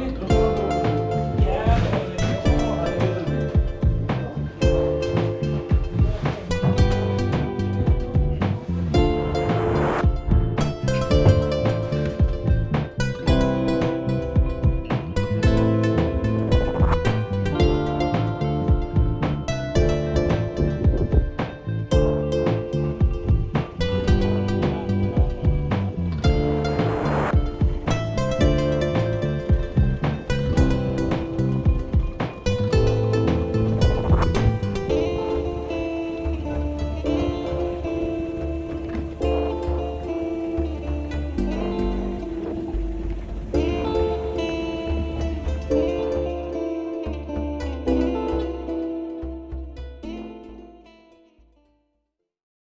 Oi,